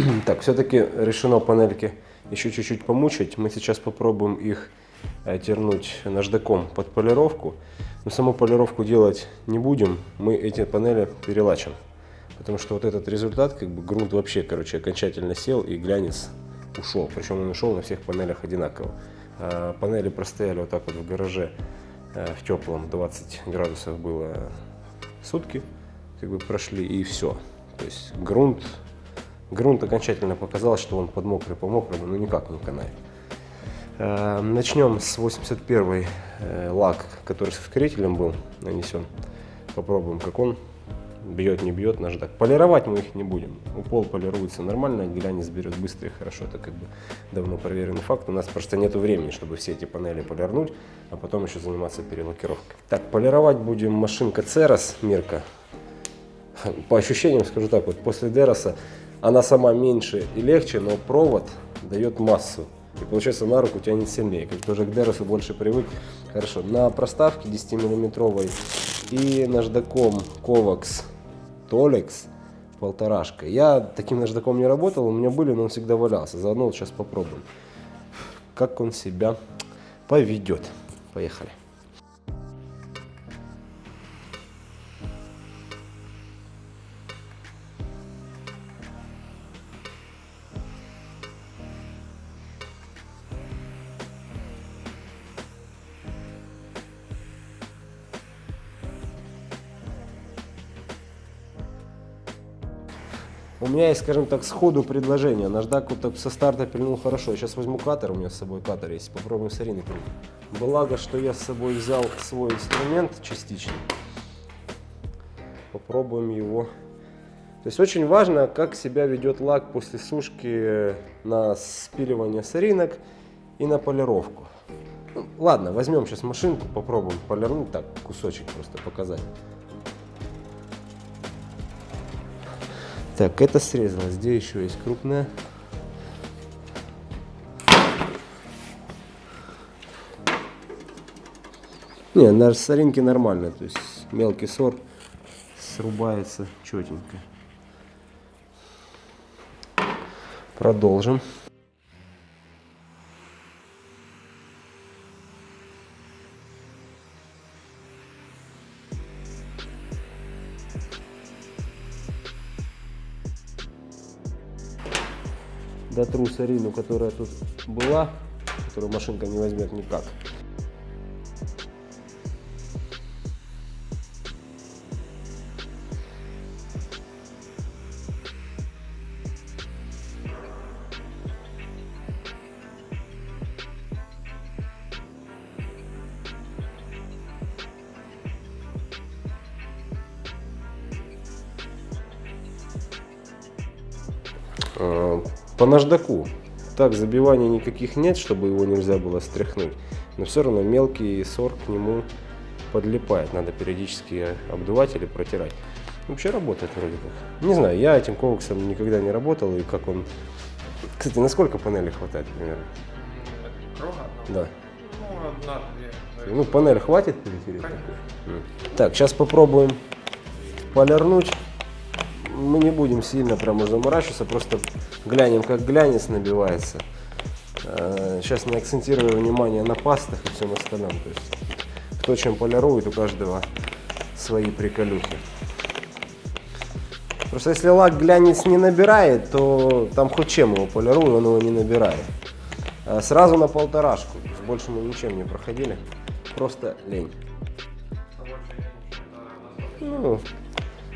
Так, все-таки решено панельки еще чуть-чуть помучить. Мы сейчас попробуем их э, тернуть наждаком под полировку. Но саму полировку делать не будем. Мы эти панели перелачим. Потому что вот этот результат, как бы грунт вообще, короче, окончательно сел и глянец ушел. Причем он ушел на всех панелях одинаково. А панели простояли вот так вот в гараже э, в теплом, 20 градусов было сутки, как бы прошли и все. То есть грунт, грунт окончательно показал, что он под мокрый по мокрому, но никак не канает. Э, Начнем с 81 э, лак, который с ускорителем был нанесен. Попробуем, как он бьет, не бьет наждак. Полировать мы их не будем. У пол полируется нормально, глянец берет быстро и хорошо. Это как бы давно проверенный факт. У нас просто нет времени, чтобы все эти панели полирнуть, а потом еще заниматься перелакировкой. Так, полировать будем машинка Церос Мирка. По ощущениям скажу так, вот после Дероса она сама меньше и легче, но провод дает массу. И получается на руку тянет сильнее. Как тоже к Деросу больше привык. Хорошо. На проставке 10 миллиметровой и наждаком Kovacs Tolex полторашка. Я таким наждаком не работал, у меня были, но он всегда валялся. Заодно вот сейчас попробуем, как он себя поведет. Поехали. У меня есть, скажем так, сходу предложение. Наждак вот так со старта пильнул хорошо. Сейчас возьму катер, у меня с собой катер есть. Попробуем с Ариной пильнуть. Благо, что я с собой взял свой инструмент частично. Попробуем его. То есть очень важно, как себя ведет лак после сушки на спиливание соринок и на полировку. Ну, ладно, возьмем сейчас машинку, попробуем полирнуть. Так, кусочек просто показать. Так, это срезалось. Где еще есть крупная? Не, на соринке нормально, то есть мелкий сор срубается четенько. Продолжим. Дотру сарину, которая тут была, которую машинка не возьмет никак. По наждаку. Так, забиваний никаких нет, чтобы его нельзя было стряхнуть. Но все равно мелкий сор к нему подлипает. Надо периодически обдувать или протирать. Вообще работает вроде как. Не знаю, я этим коваксом никогда не работал. И как он... Кстати, насколько панели хватает примерно? Круга? Да. Ну, одна-две. Ну, панель хватит перетереть? Так, сейчас попробуем полирнуть мы не будем сильно прямо заморачиваться, просто глянем, как глянец набивается. Сейчас не акцентирую внимание на пастах и всем остальном. То есть, кто чем полирует, у каждого свои приколюхи. Просто если лак глянец не набирает, то там хоть чем его полирую, он его не набирает. Сразу на полторашку, больше мы ничем не проходили, просто лень. Ну,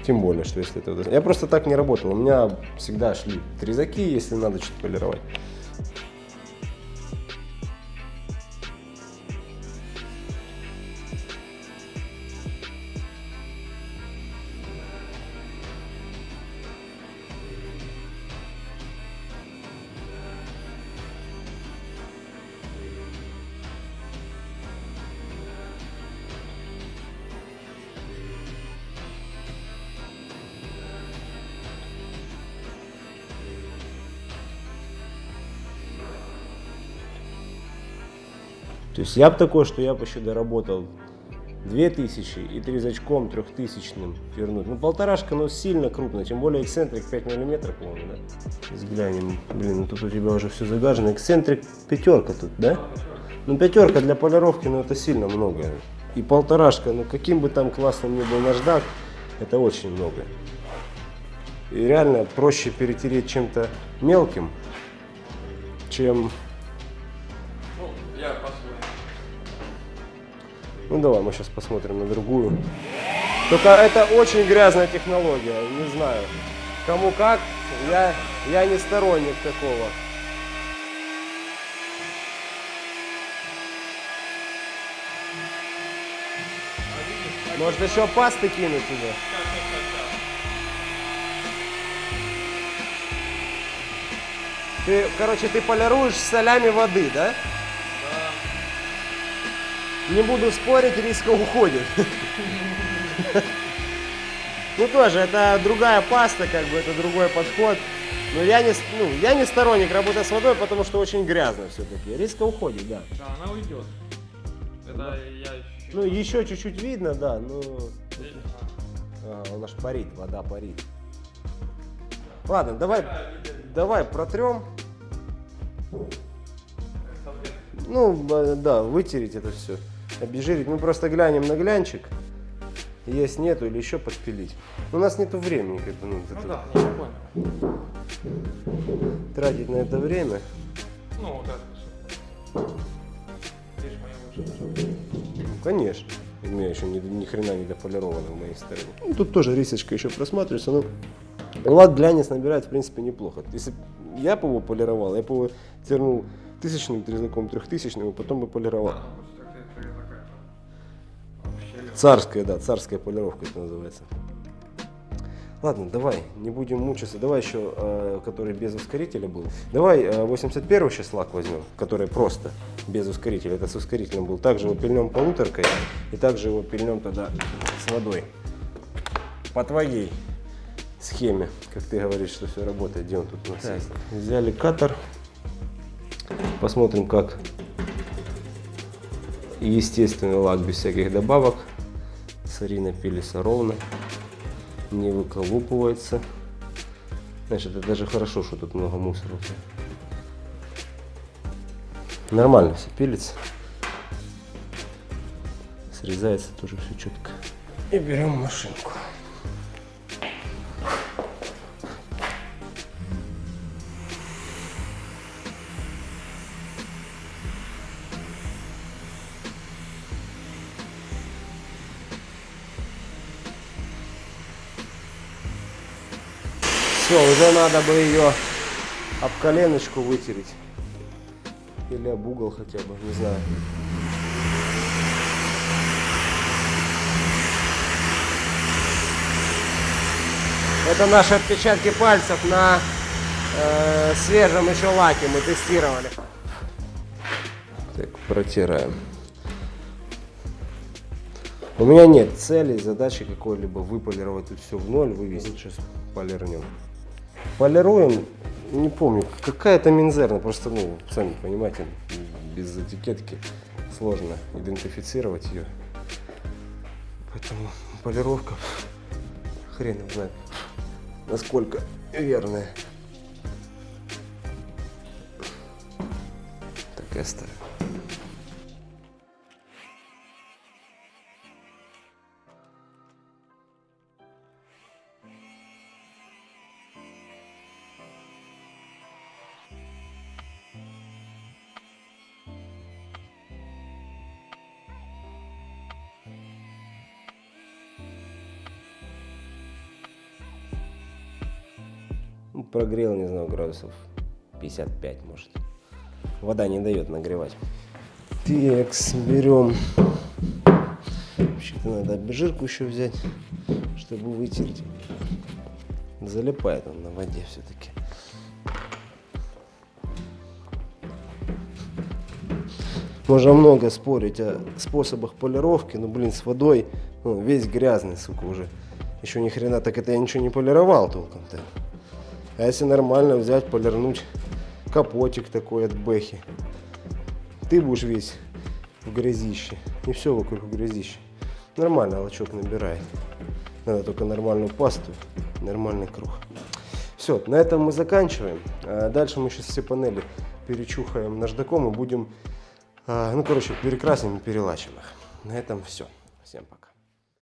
тем более, что если это... Я просто так не работал. У меня всегда шли трезаки, если надо что-то полировать. То есть я бы такой, что я бы еще доработал 2000 и трезачком трехтысячным вернуть. Ну, полторашка, но сильно крупно, тем более эксцентрик 5 миллиметров, по-моему, да? Взглянем. Блин, ну тут у тебя уже все загажено. Эксцентрик пятерка тут, да? Ну, пятерка для полировки, ну, это сильно много. И полторашка, ну, каким бы там классным ни был наждак, это очень много. И реально проще перетереть чем-то мелким, чем... Ну, давай, мы сейчас посмотрим на другую. Только это очень грязная технология, не знаю. Кому как, я, я не сторонник такого. Может еще пасты кинуть туда? Ты, короче, ты полируешь солями воды, да? Не буду спорить, риска уходит. Ну тоже, это другая паста, как бы, это другой подход. Но я не, ну, я не сторонник работы с водой, потому что очень грязно все-таки. Риска уходит, да. Да, она уйдет. Это я еще... Ну, еще чуть-чуть видно, да, но... А, у нас парит, вода парит. Ладно, давай, давай протрем. Ну, да, вытереть это все. Обезжирить. Мы просто глянем на глянчик. Есть, нету, или еще подпилить. У нас нету времени, как бы, ну, Ну это- да, я понял. тратить на это время. Ну, вот это что. Здесь моя лучше. Ну, конечно. У меня еще ни, ни хрена не дополировано в моей стороне. Ну, тут тоже рисочка еще просматривается, но лак глянец набирает, в принципе, неплохо. Если я бы его полировал, я бы его тернул тысячным трезнаком, трехтысячным, и потом бы полировал. Царская, да, царская полировка это называется. Ладно, давай, не будем мучиться. Давай еще, э, который без ускорителя был. Давай э, 81 сейчас лак возьмем, который просто без ускорителя. Это с ускорителем был. Также его пильнем полуторкой и также его пильнем тогда с водой. По твоей схеме, как ты говоришь, что все работает. Где он тут у нас есть? Взяли катер. Посмотрим, как естественный лак без всяких добавок. Сарина пилится ровно, не выколупывается. Значит, это даже хорошо, что тут много мусора. Нормально все пилится. Срезается тоже все четко. И берем машинку. Все, уже надо бы ее об коленочку вытереть. Или об угол хотя бы, не знаю. Это наши отпечатки пальцев на э, свежем еще лаке мы тестировали. Так, протираем. У меня нет цели, задачи какой-либо выполировать тут все в ноль, вывести. Сейчас полирнем. Полируем, не помню, какая-то минзерна, просто, ну, сами понимаете, без этикетки сложно идентифицировать ее. Поэтому полировка, хрен знает, насколько верная. Так и. Прогрел, не знаю, градусов 55, может. Вода не дает нагревать. Текс, берем. Вообще-то надо обезжирку еще взять, чтобы вытереть. Залипает он на воде все-таки. Можно много спорить о способах полировки, но, блин, с водой ну, весь грязный, сука, уже. Еще ни хрена, так это я ничего не полировал толком-то. А если нормально взять, полирнуть капотик такой от Бэхи, ты будешь весь в грязище. И все вокруг грязище. Нормально лачок набирает. Надо только нормальную пасту, нормальный круг. Все, на этом мы заканчиваем. А Дальше мы сейчас все панели перечухаем наждаком и будем, а, ну, короче, перекрасим и перелачим их. На этом все. Всем пока.